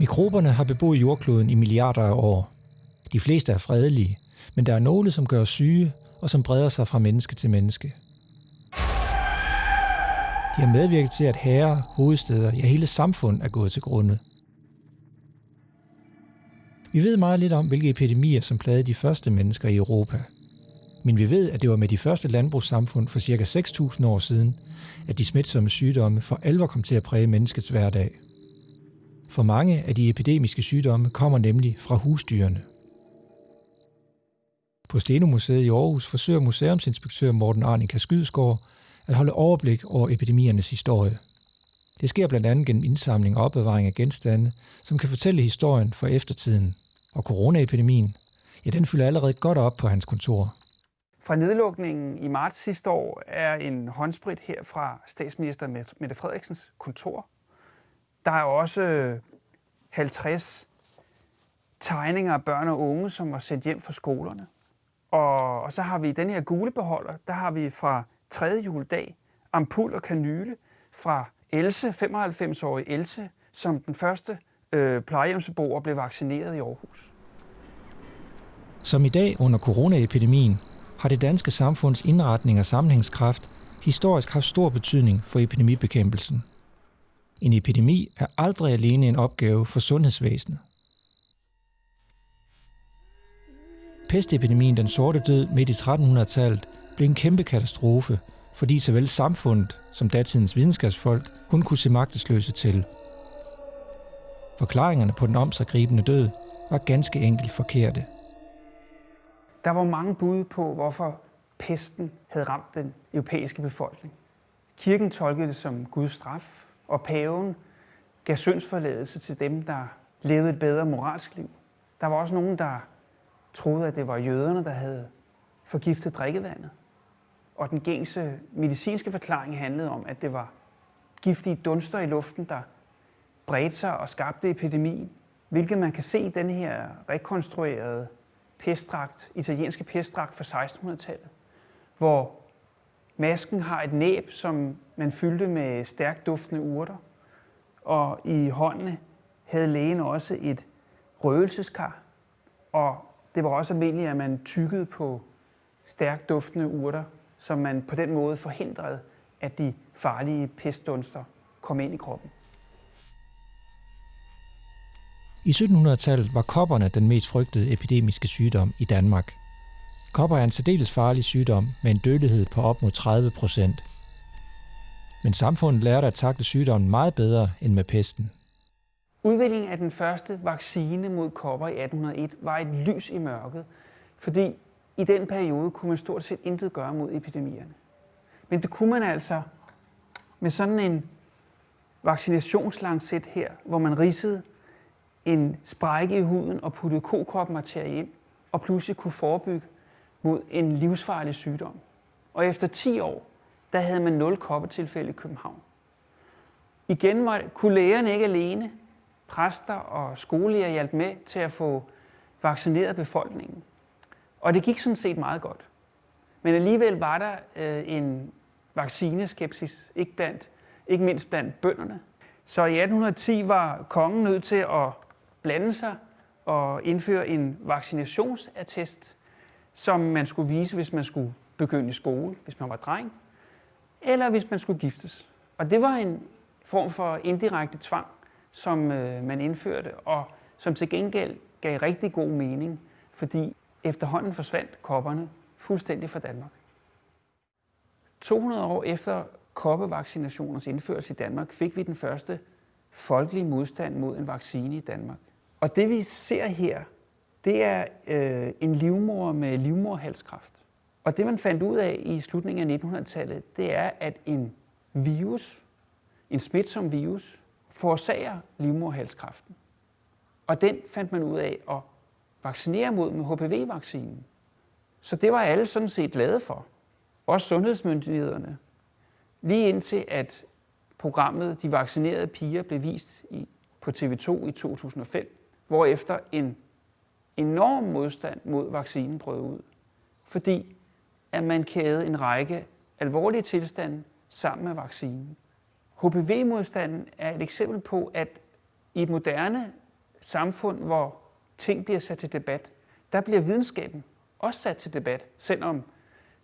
Mikroberne har beboet jordkloden i milliarder af år. De fleste er fredelige, men der er nogle, som gør syge og som breder sig fra menneske til menneske. De har medvirket til, at herrer, hovedsteder, ja hele samfund er gået til grunde. Vi ved meget lidt om, hvilke epidemier, som plagede de første mennesker i Europa. Men vi ved, at det var med de første landbrugssamfund for ca. 6.000 år siden, at de smitsomme sygdomme for alvor kom til at præge menneskets hverdag. For mange af de epidemiske sygdomme kommer nemlig fra husdyrene. På Stenomuseet i Aarhus forsøger museumsinspektør Morten Arnika Skydsgaard at holde overblik over epidemiernes historie. Det sker blandt andet gennem indsamling og opbevaring af genstande, som kan fortælle historien for eftertiden. Og coronaepidemien, ja, den fylder allerede godt op på hans kontor. Fra nedlukningen i marts sidste år er en håndsprit her fra statsminister Mette Frederiksens kontor. Der er også øh, 50 tegninger af børn og unge, som var sendt hjem fra skolerne. Og, og så har vi den her gule beholder, der har vi fra 3. juledag ampul og kanyle fra Else, 95-årige Else, som den første øh, plejehjemsbeboer blev vaccineret i Aarhus. Som i dag under coronaepidemien har det danske samfunds indretning og sammenhængskraft historisk haft stor betydning for epidemibekæmpelsen. En epidemi er aldrig alene en opgave for sundhedsvæsenet. Pestepidemien Den Sorte Død midt i 1300-tallet blev en kæmpe katastrofe, fordi såvel samfundet som datidens videnskabsfolk kun kunne se magtesløse til. Forklaringerne på den omsaggribende død var ganske enkelt forkerte. Der var mange bud på, hvorfor pesten havde ramt den europæiske befolkning. Kirken tolkede det som Guds straf, og paven gav syndsforladelse til dem, der levede et bedre moralsk liv. Der var også nogen, der troede, at det var jøderne, der havde forgiftet drikkevandet. Og den gængse medicinske forklaring handlede om, at det var giftige dunster i luften, der bredte sig og skabte epidemien, hvilket man kan se i den her rekonstruerede pestdragt, italienske pestdragt fra 1600-tallet, hvor masken har et næb, som man fyldte med stærkt duftende urter, og i håndene havde lægen også et røgelseskar, og det var også almindeligt, at man tykkede på stærkt duftende urter, så man på den måde forhindrede, at de farlige pestdunster kom ind i kroppen. I 1700-tallet var kopperne den mest frygtede epidemiske sygdom i Danmark. Kopper er en særdeles farlig sygdom med en dødelighed på op mod 30 procent. Men samfundet lærte at takle sygdommen meget bedre end med pesten. Udviklingen af den første vaccine mod kopper i 1801 var et lys i mørket, fordi i den periode kunne man stort set intet gøre mod epidemierne. Men det kunne man altså med sådan en vaccinationslancet her, hvor man ridsede en sprække i huden og puttede kokopmaterie ind, og pludselig kunne forebygge mod en livsfarlig sygdom. Og efter 10 år, der havde man 0 koppetilfælde i København. Igen var, kunne lægerne ikke alene. Præster og skolelæger hjalp med til at få vaccineret befolkningen. Og det gik sådan set meget godt. Men alligevel var der øh, en vaccineskepsis, ikke, blandt, ikke mindst blandt bønderne. Så i 1810 var kongen nødt til at blande sig og indføre en vaccinationsattest, som man skulle vise, hvis man skulle begynde i skole, hvis man var dreng, eller hvis man skulle giftes. Og det var en form for indirekte tvang, som øh, man indførte, og som til gengæld gav rigtig god mening, fordi efterhånden forsvandt kopperne fuldstændig fra Danmark. 200 år efter koppevaccinationers indførelse i Danmark, fik vi den første folkelige modstand mod en vaccine i Danmark. Og det vi ser her, det er øh, en livmor med livmorhalskræft. Og det man fandt ud af i slutningen af 1900-tallet, det er, at en virus, en smitsom virus, forårsager livmorhalskræften. Og den fandt man ud af at vaccinere mod med HPV-vaccinen. Så det var alle sådan set glade for. Også sundhedsmyndighederne. Lige indtil at programmet De Vaccinerede Piger blev vist i, på TV2 i 2005, hvorefter en enorm modstand mod vaccinen brød ud, fordi at man kædede en række alvorlige tilstande sammen med vaccinen. HPV-modstanden er et eksempel på, at i et moderne samfund, hvor ting bliver sat til debat, der bliver videnskaben også sat til debat, selvom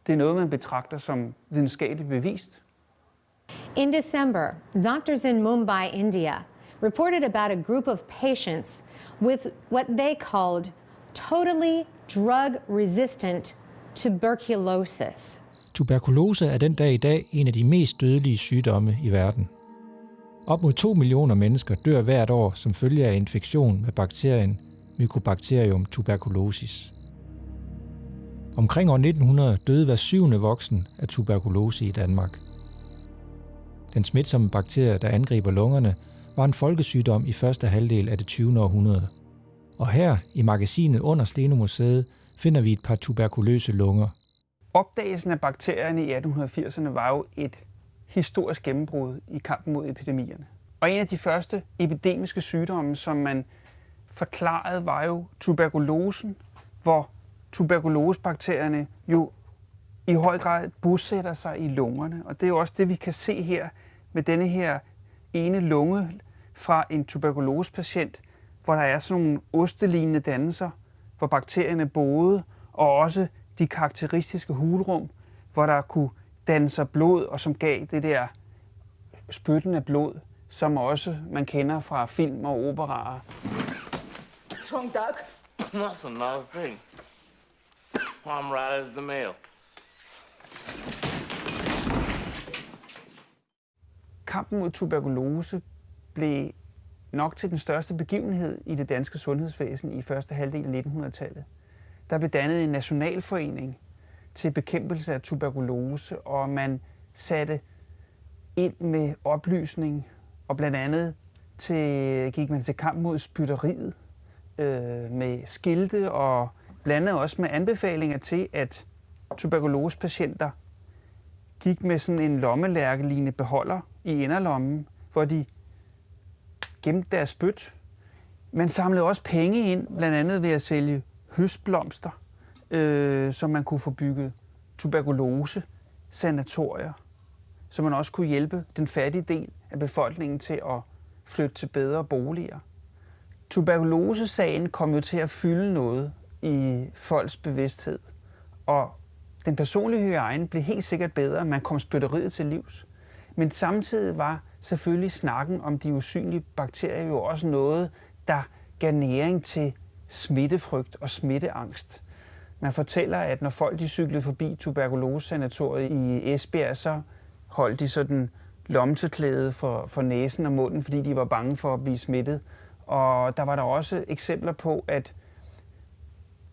det er noget, man betragter som videnskabeligt bevist. In December, doctors in Mumbai, India, reported about a group of patients with what they called totally drug-resistant tuberculosis. Tuberkulose er den dag i dag en af de mest dødelige sygdomme i verden. Op mod 2 millioner mennesker dør hvert år som følge af infektion med bakterien Mycobacterium tuberculosis. Omkring år 1900 døde hver syvende voksen af tuberkulose i Danmark. Den smitsomme bakterie, der angriber lungerne, var en folkesygdom i første halvdel af det 20. århundrede. Og her i magasinet under Stenomuseet finder vi et par tuberkuløse lunger. Opdagelsen af bakterierne i 1880'erne var jo et historisk gennembrud i kampen mod epidemierne. Og en af de første epidemiske sygdomme, som man forklarede, var jo tuberkulosen, hvor tuberkulosebakterierne jo i høj grad bosætter sig i lungerne. Og det er jo også det, vi kan se her med denne her ene lunge fra en tuberkulosepatient, hvor der er sådan nogle ostelignende dannelser, hvor bakterierne boede, og også de karakteristiske hulrum, hvor der kunne danne sig blod, og som gav det der spyttende blod, som også man kender fra film og operaer. What's wrong, Doug? Nothing, not a thing. I'm right as the mail. Kampen mod tuberkulose blev nok til den største begivenhed i det danske sundhedsvæsen i første halvdel af 1900-tallet. Der blev dannet en nationalforening til bekæmpelse af tuberkulose, og man satte ind med oplysning, og blandt andet til, gik man til kamp mod spytteriet øh, med skilte og blandt andet også med anbefalinger til, at tuberkulosepatienter gik med sådan en lommelærkelignende beholder i inderlommen, hvor de gemte deres spyt. Man samlede også penge ind, blandt andet ved at sælge høstblomster, øh, så man kunne få bygget tuberkulose sanatorier, så man også kunne hjælpe den fattige del af befolkningen til at flytte til bedre boliger. Tuberkulosesagen kom jo til at fylde noget i folks bevidsthed, og den personlige hygiejne blev helt sikkert bedre, man kom spytteriet til livs. Men samtidig var selvfølgelig snakken om de usynlige bakterier jo også noget, der gav næring til smittefrygt og smitteangst. Man fortæller, at når folk de cyklede forbi tuberkulosesanatoriet i Esbjerg, så holdt de sådan lomteklæde for, for næsen og munden, fordi de var bange for at blive smittet. Og der var der også eksempler på, at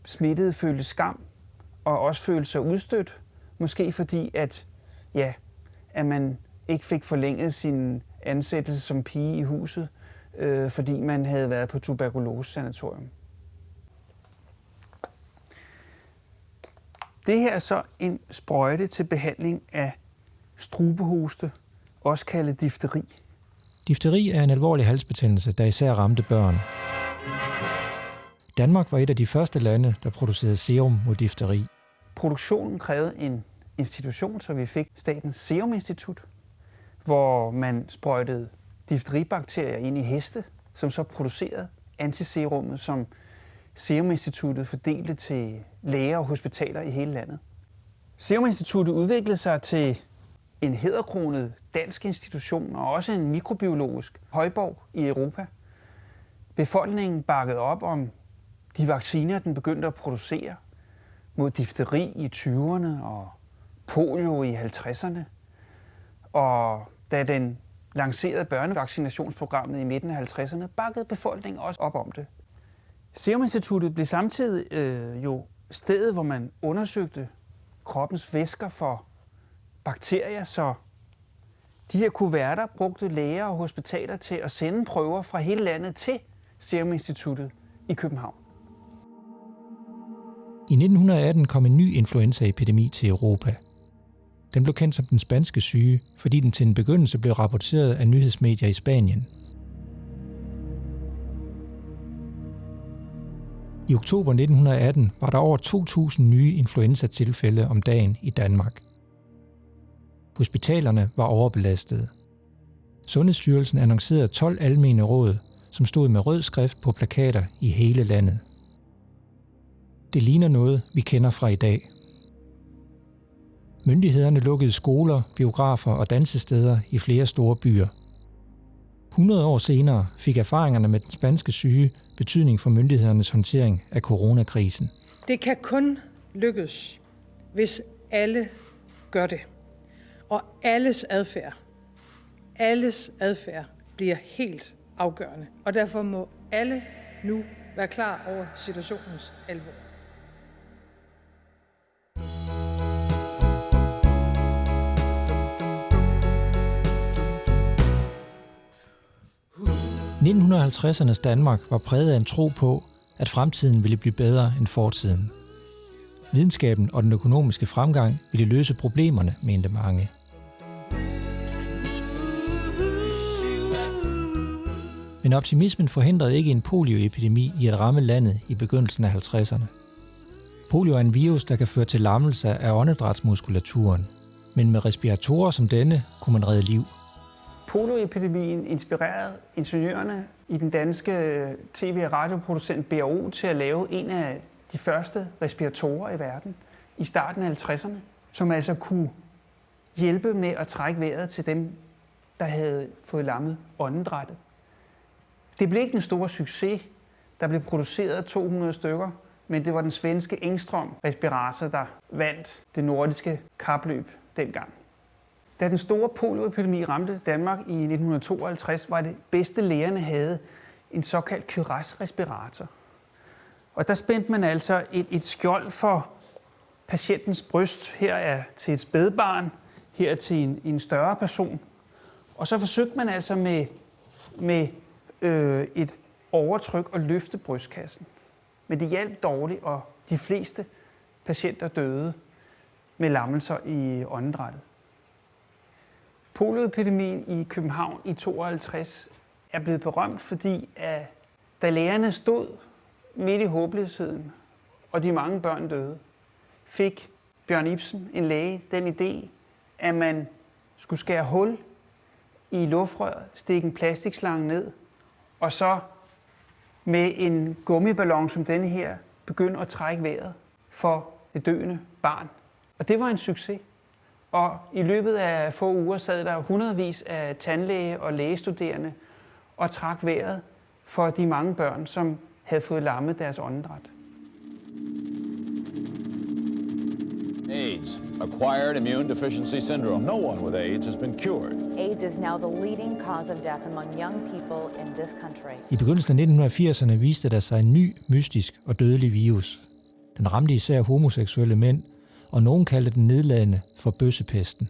smittede følte skam og også følte sig udstødt. Måske fordi, at, ja, at man ikke fik forlænget sin ansættelse som pige i huset, øh, fordi man havde været på tuberkulose-sanatorium. Det her er så en sprøjte til behandling af strubehoste, også kaldet difteri. Difteri er en alvorlig halsbetændelse, der især ramte børn. Danmark var et af de første lande, der producerede serum mod difteri. Produktionen krævede en institution, så vi fik Statens Serum Institut, hvor man sprøjtede difteribakterier ind i heste, som så producerede antiserummet, som Seruminstituttet fordelte til læger og hospitaler i hele landet. Seruminstituttet udviklede sig til en hederkronet dansk institution og også en mikrobiologisk højborg i Europa. Befolkningen bakkede op om de vacciner, den begyndte at producere mod difteri i 20'erne og polio i 50'erne. Og da den lancerede børnevaccinationsprogrammet i midten af 50'erne, bakkede befolkningen også op om det. Serum Instituttet blev samtidig øh, jo stedet, hvor man undersøgte kroppens væsker for bakterier, så de her kuverter brugte læger og hospitaler til at sende prøver fra hele landet til Serum Instituttet i København. I 1918 kom en ny influenzaepidemi til Europa. Den blev kendt som den spanske syge, fordi den til en begyndelse blev rapporteret af nyhedsmedier i Spanien. I oktober 1918 var der over 2.000 nye influenza-tilfælde om dagen i Danmark. Hospitalerne var overbelastede. Sundhedsstyrelsen annoncerede 12 almene råd, som stod med rød skrift på plakater i hele landet. Det ligner noget, vi kender fra i dag. Myndighederne lukkede skoler, biografer og dansesteder i flere store byer. 100 år senere fik erfaringerne med den spanske syge betydning for myndighedernes håndtering af coronakrisen. Det kan kun lykkes, hvis alle gør det. Og alles adfærd, alles adfærd bliver helt afgørende. Og derfor må alle nu være klar over situationens alvor. – 1950'ernes Danmark var præget af en tro på, at fremtiden ville blive bedre end fortiden. Videnskaben og den økonomiske fremgang ville løse problemerne, mente mange. Men optimismen forhindrede ikke en polioepidemi i at ramme landet i begyndelsen af 50'erne. Polio er en virus, der kan føre til lammelse af åndedrætsmuskulaturen, men med respiratorer som denne kunne man redde liv. Polioepidemien inspirerede ingeniørerne i den danske øh, tv- og radioproducent BAO til at lave en af de første respiratorer i verden i starten af 50'erne, som altså kunne hjælpe med at trække vejret til dem, der havde fået lammet åndedrættet. Det blev ikke en stor succes. Der blev produceret 200 stykker, men det var den svenske Engstrøm respirator, der vandt det nordiske kapløb dengang. Da den store polioepidemi ramte Danmark i 1952, var det bedste lægerne havde en såkaldt Cuirass-respirator. Og der spændte man altså et, et skjold for patientens bryst. Her er til et spædbarn, her er til en, en større person. Og så forsøgte man altså med, med øh, et overtryk og løfte brystkassen. Men det hjalp dårligt, og de fleste patienter døde med lammelser i åndedrættet. Polioepidemien i København i 52 er blevet berømt, fordi at da lægerne stod midt i håbløsheden, og de mange børn døde, fik Bjørn Ibsen, en læge, den idé, at man skulle skære hul i luftrøret, stikke en plastikslange ned, og så med en gummiballon som denne her, begynde at trække vejret for det døende barn. Og det var en succes. Og i løbet af få uger sad der hundredvis af tandlæge og lægestuderende og trak vejret for de mange børn, som havde fået lammet deres åndedræt. AIDS, acquired immune deficiency syndrome. No one with AIDS has been cured. AIDS is now the leading cause of death among young people in this country. I begyndelsen af 1980'erne viste der sig en ny, mystisk og dødelig virus. Den ramte især homoseksuelle mænd, og nogen kaldte den nedladende for bøssepesten.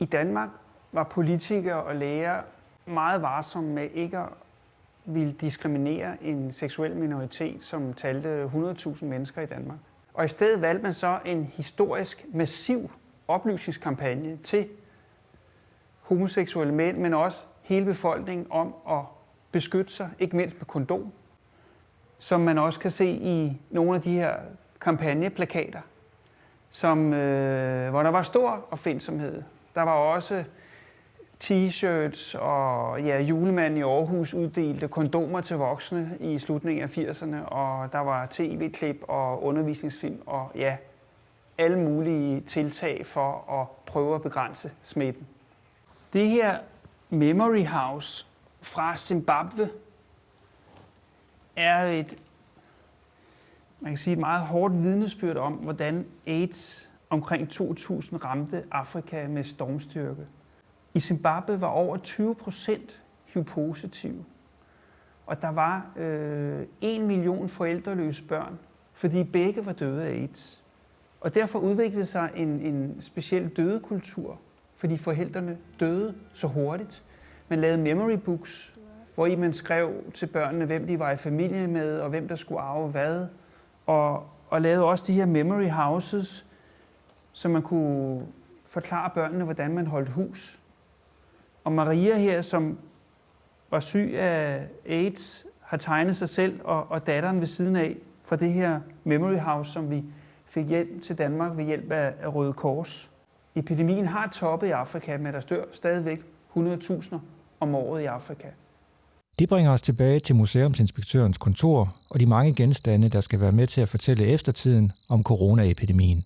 I Danmark var politikere og læger meget varsomme med ikke at ville diskriminere en seksuel minoritet, som talte 100.000 mennesker i Danmark. Og i stedet valgte man så en historisk massiv oplysningskampagne til homoseksuelle mænd, men også hele befolkningen om at beskytte sig, ikke mindst med kondom, som man også kan se i nogle af de her kampagneplakater, som, øh, hvor der var stor opfindsomhed. Der var også t-shirts og ja, julemanden i Aarhus uddelte kondomer til voksne i slutningen af 80'erne, og der var tv-klip og undervisningsfilm og ja, alle mulige tiltag for at prøve at begrænse smitten. Det her Memory House fra Zimbabwe er et, man kan sige, et meget hårdt vidnesbyrd om, hvordan AIDS omkring 2000 ramte Afrika med stormstyrke. I Zimbabwe var over 20 procent HIV-positive, og der var øh, 1 million forældreløse børn, fordi begge var døde af AIDS. Og derfor udviklede sig en, en speciel dødekultur, fordi forældrene døde så hurtigt. Man lavede memory books, hvor I man skrev til børnene, hvem de var i familie med, og hvem der skulle arve hvad. Og, og lavede også de her memory houses, så man kunne forklare børnene, hvordan man holdt hus. Og Maria her, som var syg af AIDS, har tegnet sig selv og, og datteren ved siden af fra det her Memory House, som vi fik hjælp til Danmark ved hjælp af, af Røde Kors. Epidemien har toppet i Afrika, men der dør stadigvæk 100.000 om året i Afrika. Det bringer os tilbage til museumsinspektørens kontor og de mange genstande, der skal være med til at fortælle eftertiden om coronaepidemien.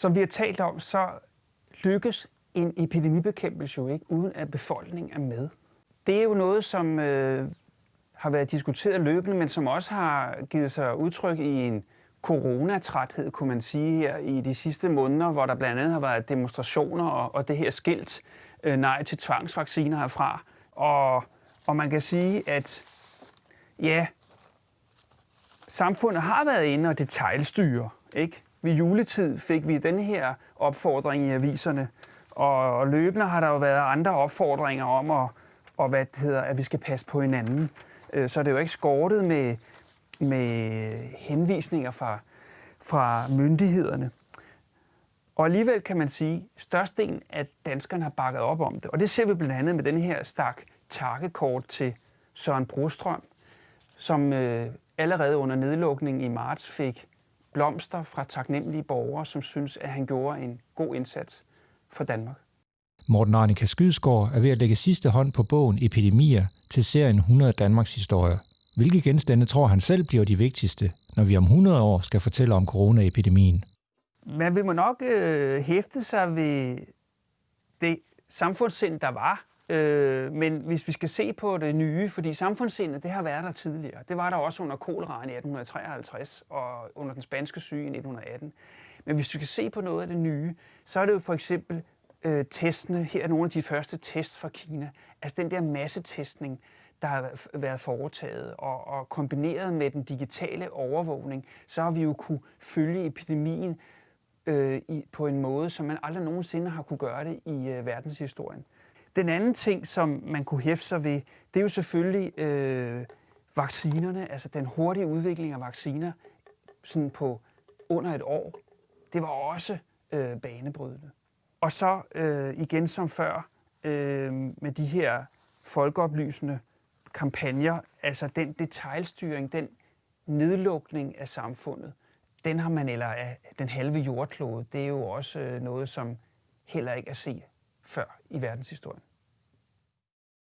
Som vi har talt om, så lykkes en epidemibekæmpelse jo ikke, uden at befolkningen er med. Det er jo noget, som øh, har været diskuteret løbende, men som også har givet sig udtryk i en coronatræthed, kunne man sige, her i de sidste måneder, hvor der blandt andet har været demonstrationer og, og det her skilt øh, nej til tvangsvacciner herfra. Og, og man kan sige, at ja, samfundet har været inde og detaljstyre. Ikke? Ved juletid fik vi den her opfordring i aviserne, og løbende har der jo været andre opfordringer om, at, og hvad det hedder, at vi skal passe på hinanden. Øh, så det er jo ikke skortet med, med henvisninger fra, fra myndighederne. Og alligevel kan man sige, at størstedelen af danskerne har bakket op om det. Og det ser vi blandt andet med den her stak takkekort til Søren Brostrøm, som øh, allerede under nedlukningen i marts fik blomster fra taknemmelige borgere, som synes, at han gjorde en god indsats for Danmark. Morten Arnika Skydsgaard er ved at lægge sidste hånd på bogen Epidemier til serien 100 Danmarks historie. Hvilke genstande tror han selv bliver de vigtigste, når vi om 100 år skal fortælle om coronaepidemien? Man vil må nok øh, hæfte sig ved det samfundssind, der var. Øh, men hvis vi skal se på det nye, fordi samfundssindet, det har været der tidligere. Det var der også under koleraen i 1853 og under den spanske syge i 1918. Men hvis vi skal se på noget af det nye, så er det jo for eksempel øh, testene. Her er nogle af de første tests fra Kina. Altså den der massetestning, der har været foretaget, og, og kombineret med den digitale overvågning, så har vi jo kunne følge epidemien øh, i, på en måde, som man aldrig nogensinde har kunne gøre det i øh, verdenshistorien. Den anden ting, som man kunne hæfte sig ved, det er jo selvfølgelig øh, vaccinerne, altså den hurtige udvikling af vacciner sådan på under et år. Det var også øh, banebrydende. Og så øh, igen som før øh, med de her folkeoplysende kampagner, altså den detaljstyring, den nedlukning af samfundet, den har man, eller af den halve jordklode, det er jo også øh, noget, som heller ikke er set før i verdenshistorien.